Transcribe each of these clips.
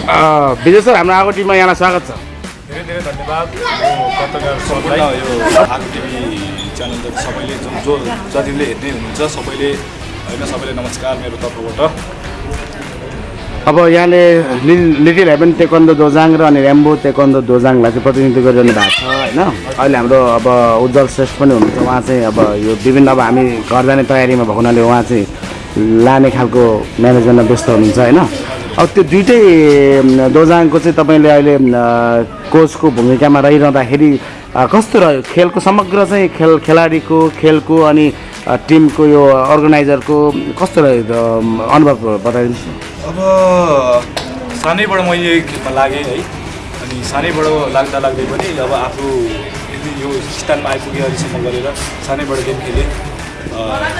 विजय sir हाम्रो आगो टिममा यहाँलाई स्वागत छ। धेरै धेरै धन्यवाद। यो पत्रकार सबैलाई यो आगो टिभी च्यानल सबैले जो जो जतिले हेर्ने हुनुहुन्छ सबैले होइन सबैले नमस्कार मेरो तर्फबाट। अब यहाँले लिटिल हेभन तेकन्द दोजाङ र अनि रेम्बो तेकन्द दोजाङलाई चाहिँ प्रतिनिधित्व गरिरहनु भएको छ होइन? अहिले हाम्रो अब उज्जवल श्रेष्ठ पनि हुनुहुन्छ उहाँ चाहिँ अब यो विभिन्न अब हामी घर जाने तयारीमा भएको हुनाले उहाँ चाहिँ लाने खालको म्यानेजमेन्टमा व्यस्त हुनुहुन्छ होइन? अब त्यो दुइटै दोजाङको चाहिँ तपाईँले अहिले कोचको भूमिकामा रहिरहँदाखेरि कस्तो रह्यो? खेलको समग्र चाहिँ खेल खेलाडीको खेलको अनि टिमको यो अर्गनाइजरको कस्तो रह्यो अनुभव बताइदिनुहोस् अब सानैबाट मैले खेलमा लागेँ है। अनि सानैबाट लाग्दा लाग्दै पनि अब आफू यो स्थानमा आइपुगेँ अहिलेसम्म गरेर सानैबाट गेम खेलेँ।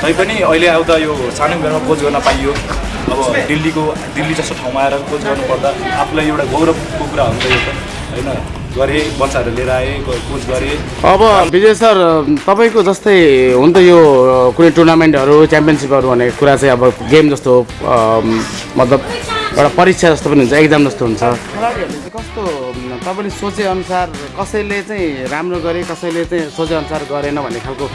तैपनि अहिले आउँदा यो सानो उमेरमा कोच गर्न पाइयो। अब दिल्लीको दिल्ली जस्तो ठाउँमा आएर कोच गर्नुपर्दा आफूलाई एउटा गौरवको कुरा हुन्छ यो त होइन? गरेँ बच्चाहरू लिएर आएँ ग- कोच गरेँ। अब विजय सर तपाईँको जस्तै हुन त यो कुनै टुर्नामेन्टहरू च्याम्पियनसिपहरू भन्ने कुरा चाहिँ अब गेम जस्तो मतलब एउटा परीक्षा जस्तो पनि हुन्छ एक्जाम जस्तो हुन्छ। खेलाडीहरूले चाहिँ कस्तो तपाईँले सोचेअनुसार कसैले चाहिँ राम्रो गरे कसैले चाहिँ सोचेअनुसार गरेन भन्ने खालको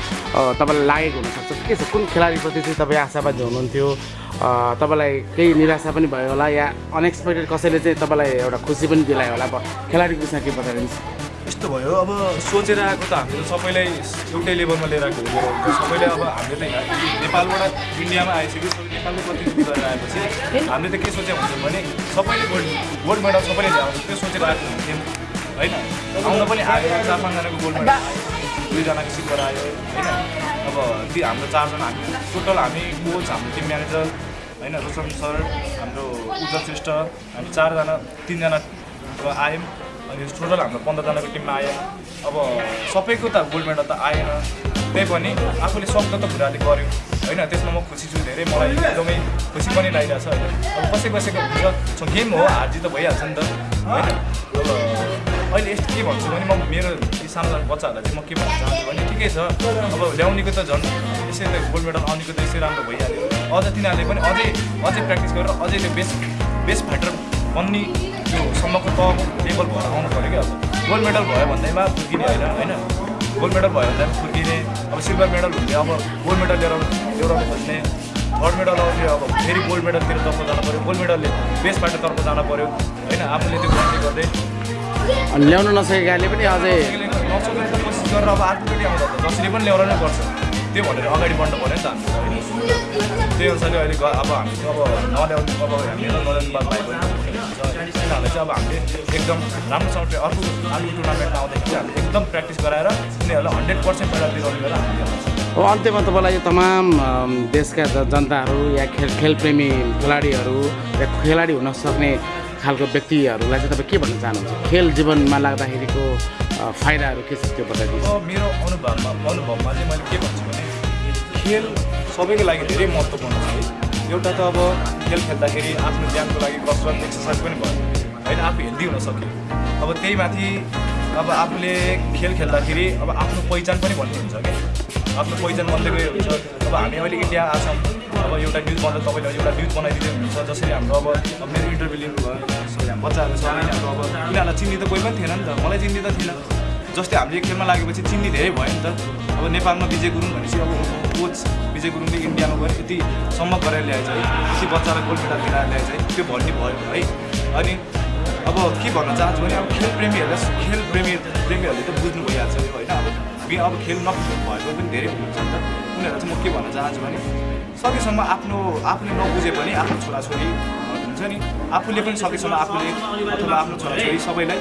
तपाईँलाई लागेको हुनसक्छ? के छ? कुन खेलाडीप्रति चाहिँ तपाईँ आशावादी हुनुहुन्थ्यो? तपाईँलाई केही निराशा पनि भयो होला या अनएक्सपेक्टेड कसैले चाहिँ तपाईँलाई एउटा खुसी पनि दिलायो होला? खेलाडीको विषयमा के बताइदिनुहोस्? यस्तो भयो अब सोचेर आएको त हामीले सबैलाई एउटै लेभलमा लिएर आएको सबैले अब हामीले त नेपालबाट इन्डियामा आइसक्यो सबै नेपालको प्रतिनिधि गरेर आएपछि हामीले त के सोचेको हुन्छौँ भने सबैले गोल्ड गोल्ड मेडल सबैले ल्याउँछ त्यो सोचेर आएको हुन्थ्यौँ। होइन? आउन पनि आयो चार पाँचजनाको गोल्ड मेडल आयो दुईजनाको सिल्भर आयो होइन? अब ती हाम्रो चारजना हामी टोटल हामी कोच हाम्रो टिम म्यानेजर होइन रोशन सर हाम्रो उज्जवल श्रेष्ठ हामी चारजना तिनजना आयौँ अनि टोटल हाम्रो पन्ध्रजनाको टिममा आयो अब सबैको त गोल्ड मेडल त आएन त्यही पनि आफूले सक्दो त कुराले गऱ्यो होइन त्यसमा म खुसी छु धेरै मलाई एकदमै खुसी पनि लागिरहेछ होइन। अब कसै कसैको हुन्छ गेम हो हार जित त भइहाल्छ नि त होइन। अब अहिले यस्तो के भन्छु भने म मेरो सानो सानो बच्चाहरूलाई चाहिँ म के भन्न चाहन्छु भने ठिकै छ। अब ल्याउनेको त झन् यसै गोल्ड मेडल आउनेको त यसै राम्रो भइहाल्यो। अझ तिनीहरूले पनि अझै अझै प्र्याक्टिस गरेर अझै त्यो बेस्ट बेस्ट फाइटर बन्ने त्यो सम्मको तहको लेभल भएर आउनु पऱ्यो क्या अब। गोल्ड मेडल भयो भन्दैमा फुर्किने होइन होइन? गोल्ड मेडल भयो भन्दा फुर्किने अब सिल्भर मेडल हुने अब गोल्ड मेडल लिएर ल्याउनु खोज्ने थर्ड मेडल आउने अब फेरि गोल्ड मेडलतिर तर्फ जानु पऱ्यो। गोल्ड मेडलले बेस्ट फाइटरतर्फ जानु पऱ्यो होइन? आफूले त्यो गर्दै। अनि ल्याउन नसकेकाले पनि अझै कोसिस गरेर अब अर्कोचोटि आउँदा त जसरी पनि ल्याउन नै पर्छ। त्यो भनेर अगाडि बढ्नु पऱ्यो नि त होइन त्यही अनुसारले अहिले अब हामी अब नल्याउनु अब नल्याउनु बात भएको तिनीहरूलाई चाहिँ अब हामीले एकदम राम्रोसँग अर्को अर्को टुर्नामेन्टमा आउँदाखेरि चाहिँ हामीले एकदम प्र्याक्टिस गराएर उनीहरूलाई हन्ड्रेड पर्सेन्ट मेडल दिलाउने गरेर हामीले अब अन्त्यमा तपाईँलाई यो तमाम देशका जनताहरू या खेल खेलप्रेमी खेलाडीहरू या खेलाडी हुन सक्ने खालको व्यक्तिहरूलाई चाहिँ तपाईँ के भन्न चाहनुहुन्छ? खेल जीवनमा लाग्दाखेरिको फाइदाहरू के छ त्यो बताइदिनुहोस्। अब मेरो अनुभवमा अनुभवमा चाहिँ मैले के भन्छु भने खेल सबैको लागि धेरै महत्त्वपूर्ण छ एउटा त अब खेल खेल्दाखेरि आफ्नो ज्यानको लागि कसरत एक्सर्साइज पनि भयो होइन आफू हेल्दी हुन सक्यो। अब त्यही माथि अब आफूले खेल खेल्दाखेरि अब आफ्नो पहिचान पनि भन्ने हुन्छ क्या। आफ्नो पहिचान बन्दै गयो हुन्छ अब हामी अहिले इन्डिया आछौँ। अब एउटा न्युज बनाउँदा तपाईँले एउटा न्युज बनाइदिँदै हुनुहुन्छ जसरी हाम्रो अब मेरो इन्टरभ्यू लिनुभयो हाम्रो बच्चाहरू छ यिनीहरू अब यिनीहरूलाई चिन्ने त कोही पनि थिएन नि त। मलाई चिन्ने त थिएन। जस्तै हामीले खेलमा लागेपछि चिन्ने धेरै भयो नि त। अब नेपालमा विजय गुरुङ भनेपछि अब कोच विजय गुरुङले इन्डियामा गएर यति सम्म गरेर ल्याएछ है? यति बच्चालाई गोल्ड मेडल दिलाएर ल्याएछ है? त्यो भन्ने भयो है? अनि अब के भन्न चाहन्छु भने अब खेल प्रेमीहरूलाई खेल प्रेमी प्रेमीहरूले त बुझ्नु भइहाल्छ होइन? अब अब खेल नबुझ्नु भएको पनि धेरै हुन्छ नि त। उनीहरूलाई चाहिँ म के भन्न चाहन्छु भने सकेसम्म आफ्नो आफूले नबुझे पनि आफ्नो छोराछोरी हुन्छ नि आफूले पनि सकेसम्म आफूले अथवा आफ्नो छोराछोरी सबैलाई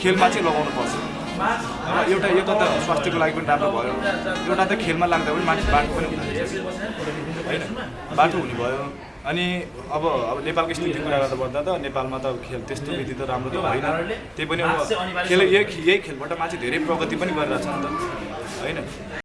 खेलमा चाहिँ लगाउनु पर्छ। र एउटा यो त स्वास्थ्यको लागि पनि राम्रो भयो। एउटा त खेलमा लाग्दा पनि मान्छे बाटो पनि हुने होइन? बाटो हुने भयो। अनि अब अब नेपालको स्थितिको कुरा गर्दा पर्दा त नेपालमा त खेल त्यस्तो विधि त राम्रो त होइन त्यही पनि अब खेल यही यही खेलबाट मान्छे धेरै प्रगति पनि गरिरहेछ नि त। होइन?